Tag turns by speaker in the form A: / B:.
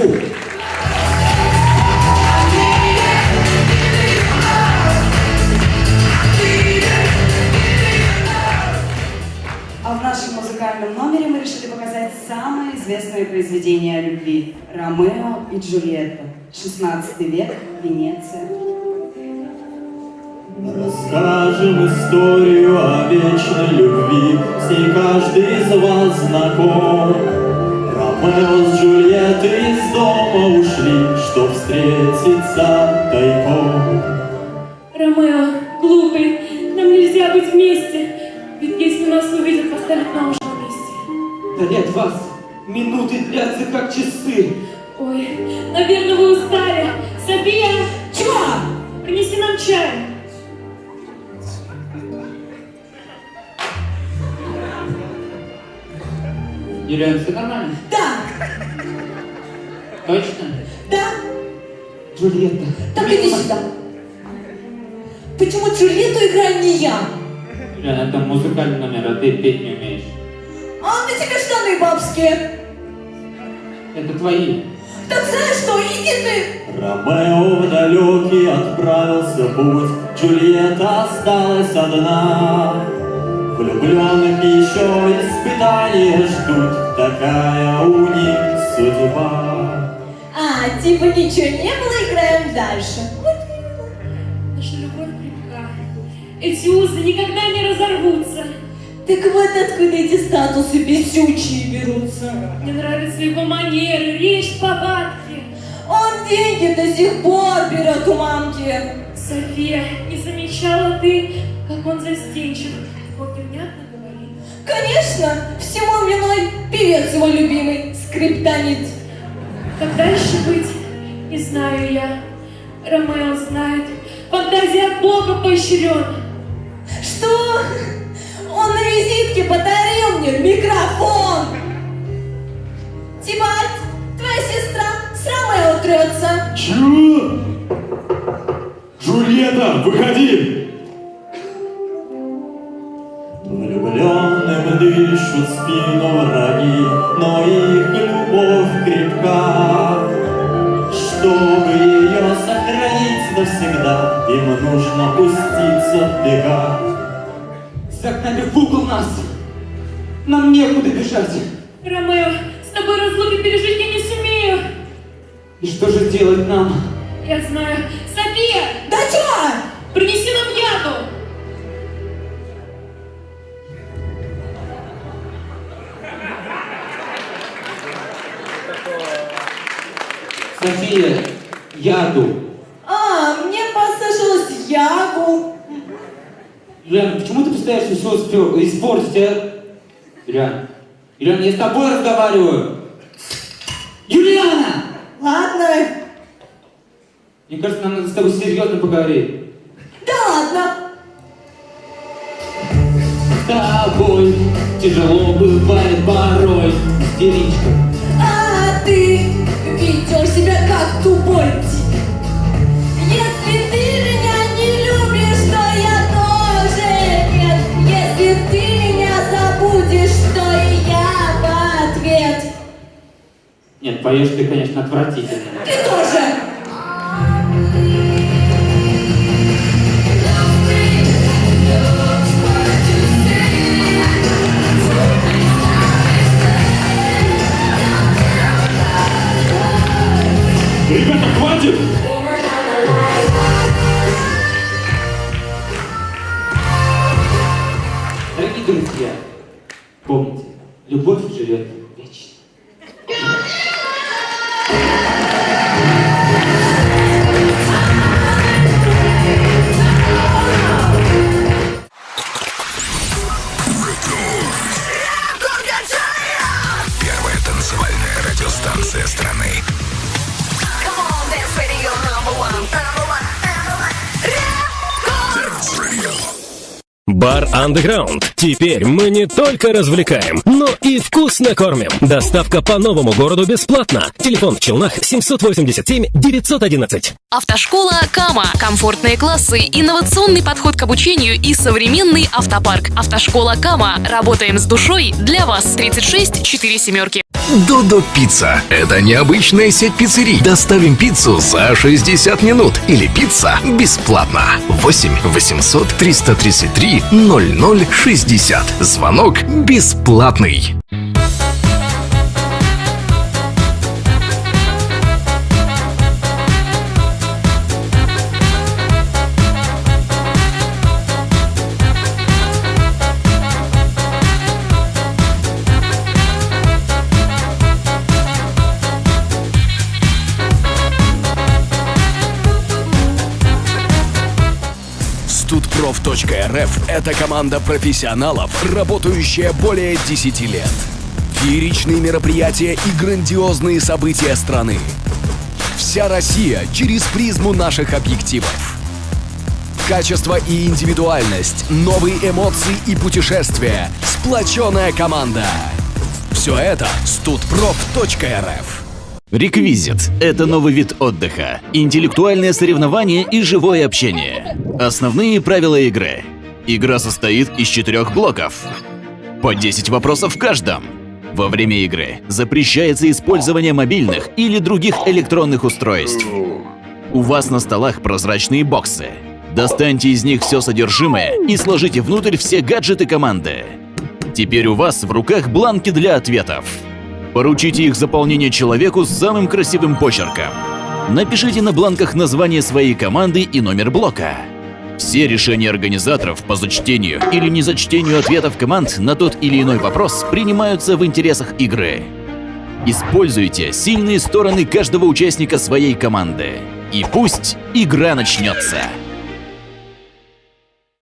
A: Москву. А в нашем музыкальном номере мы решили показать самые известные произведения о любви. Ромео и Джульетта. 16 век, Венеция.
B: Расскажем историю о вечной любви, С ней каждый из вас знаком. Ромео
C: нет вас, минуты длятся как часы.
D: Ой, наверное, вы устали. София! Чего? Принеси нам чай.
C: Юлиан, все нормально?
E: Да,
C: Точно?
E: да,
C: Джульетта.
E: так иди сюда. Почему Джульетту играю не я?
C: Юлиан, это музыкальный номер, а ты петь не умеешь.
E: Тебе штаны бабские.
C: Это твои.
E: Так знаешь что, иди ты.
B: Ромео в далекий отправился путь, Джульетта осталась одна. Влюбленных еще испытания ждут, Такая у них судьба.
E: А, типа ничего не было, играем дальше. Вот
D: Наша любовь крепка. Эти узы никогда не разорвутся.
E: Так вот откуда эти статусы бесючие берутся.
D: Мне нравятся его манеры, речь, повадки.
E: Он деньги до сих пор берет у мамки.
D: София, не замечала ты, как он застенчив, вот и внятно говорит.
E: Конечно, всему виной певец его любимый, скриптонит.
D: Как дальше быть, не знаю я. Ромео знает, фантазия от Бога поощрен.
E: Что? Он на визитке подарил мне микрофон. Тибальт, твоя сестра с Ромео трется.
B: Чё? Джульетта, выходи! Влюбленным дышат спину враги, но их любовь крепка. Чтобы ее сохранить навсегда, им нужно пуститься в бега.
C: Загнали в угол нас. Нам некуда бежать.
D: Ромео, с тобой разлуки пережить я не сумею.
C: И что же делать нам?
D: Я знаю. София,
E: Да чё?
D: принеси нам яду.
C: София, яду.
E: А, мне послышалось ягу.
C: Юлиан, почему ты пытаешься все успел испортить, а? Юлиан, Юлиан, я с тобой разговариваю. Юлиана!
E: Ладно.
C: Мне кажется, нам надо с тобой серьезно поговорить.
E: Да ладно.
C: С тобой тяжело бывает порой, истеричка.
E: Нет,
C: поешь ты, конечно, отвратительно.
E: Ты тоже.
B: Ребята, хватит!
C: Дорогие друзья, помните, любовь живет
F: Бар Underground. Теперь мы не только развлекаем, но и вкусно кормим. Доставка по новому городу бесплатно. Телефон в Челнах 787 911.
G: Автошкола Кама. Комфортные классы, инновационный подход к обучению и современный автопарк. Автошкола Кама. Работаем с душой для вас. 36 4 семерки.
H: Додо Пицца. Это необычная сеть пиццерий. Доставим пиццу за 60 минут. Или пицца бесплатно. 8 800 333 0060. Звонок бесплатный. Студпроф.рф – это команда профессионалов, работающая более 10 лет. Фееричные мероприятия и грандиозные события страны. Вся Россия через призму наших объективов. Качество и индивидуальность, новые эмоции и путешествия. Сплоченная команда. Все это студпроф.рф.
I: Реквизит – это новый вид отдыха, интеллектуальное соревнование и живое общение. Основные правила игры. Игра состоит из четырех блоков. По 10 вопросов в каждом. Во время игры запрещается использование мобильных или других электронных устройств. У вас на столах прозрачные боксы. Достаньте из них все содержимое и сложите внутрь все гаджеты команды. Теперь у вас в руках бланки для ответов. Поручите их заполнение человеку с самым красивым почерком. Напишите на бланках название своей команды и номер блока. Все решения организаторов по зачтению или незачтению ответов команд на тот или иной вопрос принимаются в интересах игры. Используйте сильные стороны каждого участника своей команды. И пусть игра начнется.